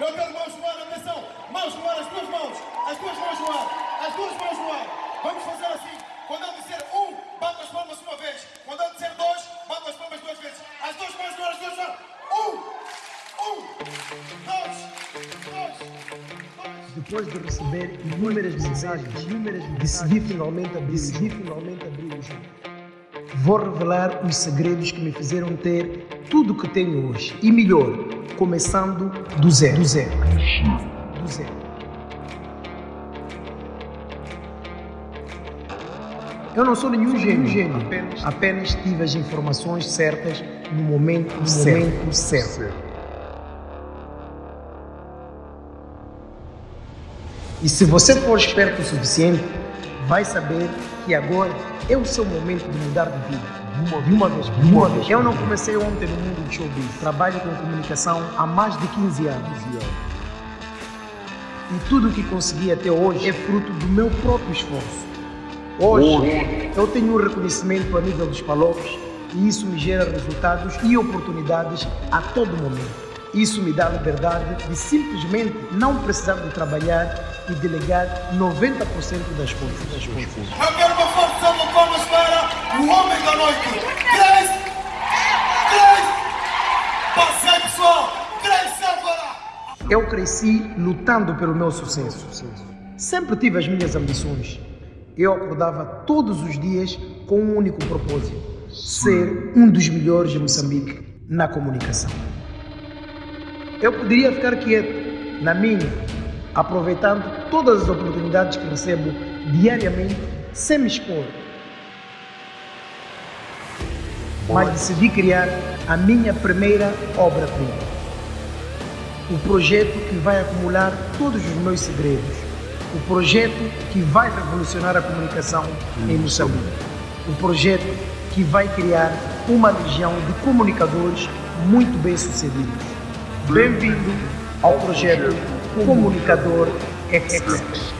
Eu quero mãos no ar, atenção. Mãos no ar, as duas mãos. As duas mãos no ar. As duas mãos no ar. Vamos fazer assim. Quando eu disser um, bata as palmas uma vez. Quando eu disser dois, bata as palmas duas vezes. As duas mãos no ar, as duas mãos. Um, um, dois, dois. Depois de receber inúmeras mensagens, inúmeras, decidi finalmente abrir, decidi finalmente abrir o jogo. Vou revelar os segredos que me fizeram ter tudo o que tenho hoje. E melhor, começando do zero. Do zero. Do zero. Eu não sou nenhum gênio, gênio. Apenas, apenas tive as informações certas no momento, no certo. momento certo. E se você for esperto o suficiente, vai saber que agora é o seu momento de mudar de vida. Uma, de uma vez, de uma vez. Eu não comecei ontem no mundo do showbiz. Trabalho com comunicação há mais de 15 anos. E tudo o que consegui até hoje é fruto do meu próprio esforço. Hoje, eu tenho um reconhecimento a nível dos palocos e isso me gera resultados e oportunidades a todo momento. Isso me dá a liberdade de simplesmente não precisar de trabalhar e delegar 90% das coisas. Das coisas. O homem da noite. Grace! Grace! Passei, pessoal! Grace Álvara! Eu cresci lutando pelo meu sucesso. Sempre tive as minhas ambições. Eu acordava todos os dias com um único propósito: ser um dos melhores de Moçambique na comunicação. Eu poderia ficar quieto, na minha, aproveitando todas as oportunidades que recebo diariamente, sem me expor. Mas decidi criar a minha primeira obra-prima. O projeto que vai acumular todos os meus segredos. O projeto que vai revolucionar a comunicação em Moçambique. O projeto que vai criar uma legião de comunicadores muito bem-sucedidos. Bem-vindo ao projeto Comunicador Express.